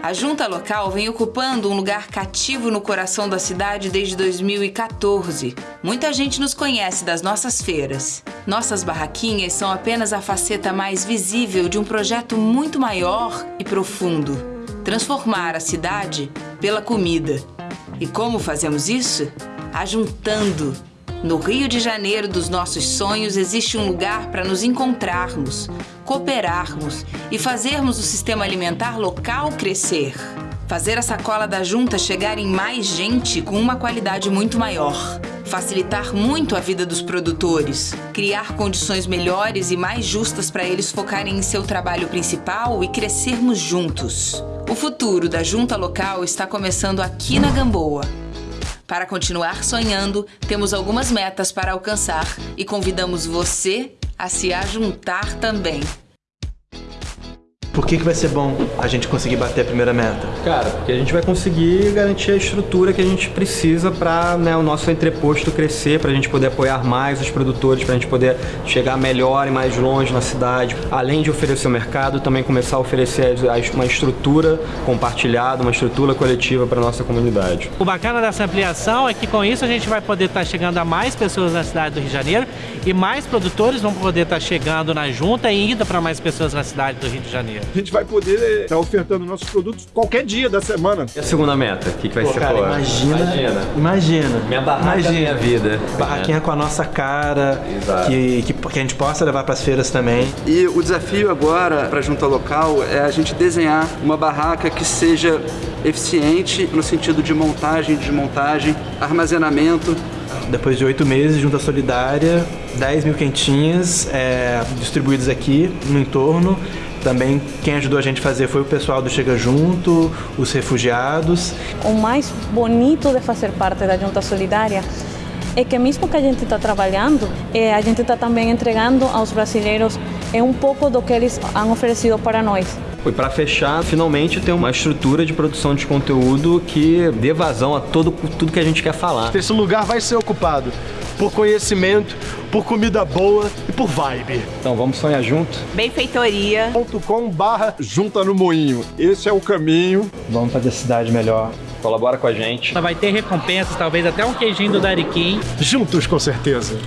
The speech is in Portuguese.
A junta local vem ocupando um lugar cativo no coração da cidade desde 2014. Muita gente nos conhece das nossas feiras. Nossas barraquinhas são apenas a faceta mais visível de um projeto muito maior e profundo: transformar a cidade pela comida. E como fazemos isso? Ajuntando. No Rio de Janeiro dos nossos sonhos existe um lugar para nos encontrarmos, cooperarmos e fazermos o sistema alimentar local crescer. Fazer a sacola da junta chegar em mais gente com uma qualidade muito maior. Facilitar muito a vida dos produtores. Criar condições melhores e mais justas para eles focarem em seu trabalho principal e crescermos juntos. O futuro da junta local está começando aqui na Gamboa. Para continuar sonhando, temos algumas metas para alcançar e convidamos você a se ajuntar também. Por que, que vai ser bom a gente conseguir bater a primeira meta? Cara, porque a gente vai conseguir garantir a estrutura que a gente precisa para né, o nosso entreposto crescer, para a gente poder apoiar mais os produtores, para a gente poder chegar melhor e mais longe na cidade. Além de oferecer o mercado, também começar a oferecer uma estrutura compartilhada, uma estrutura coletiva para nossa comunidade. O bacana dessa ampliação é que com isso a gente vai poder estar tá chegando a mais pessoas na cidade do Rio de Janeiro e mais produtores vão poder estar tá chegando na junta e indo para mais pessoas na cidade do Rio de Janeiro a gente vai poder estar ofertando nossos produtos qualquer dia da semana. E a segunda meta? O que, que vai Pô, ser? Cara, pô? imagina, imagina. Imagina. Minha barraca é imagina. minha vida. Barraquinha com a nossa cara, que, que, que, a gente possa levar para as feiras também. E o desafio agora para a junta local é a gente desenhar uma barraca que seja eficiente no sentido de montagem, desmontagem, armazenamento, depois de oito meses, junta solidária, 10 mil quentinhas é, distribuídas aqui no entorno. Também quem ajudou a gente a fazer foi o pessoal do Chega Junto, os refugiados. O mais bonito de fazer parte da Junta Solidária é que mesmo que a gente está trabalhando, é, a gente está também entregando aos brasileiros é um pouco do que eles han oferecido para nós. E para fechar, finalmente tem uma estrutura de produção de conteúdo que dê vazão a todo, tudo que a gente quer falar. Esse lugar vai ser ocupado por conhecimento, por comida boa e por vibe. Então vamos sonhar junto? Benfeitoria.com barra junta no moinho. Esse é o caminho. Vamos fazer a cidade melhor. Colabora com a gente. Vai ter recompensas, talvez até um queijinho do Dariquim. Juntos com certeza.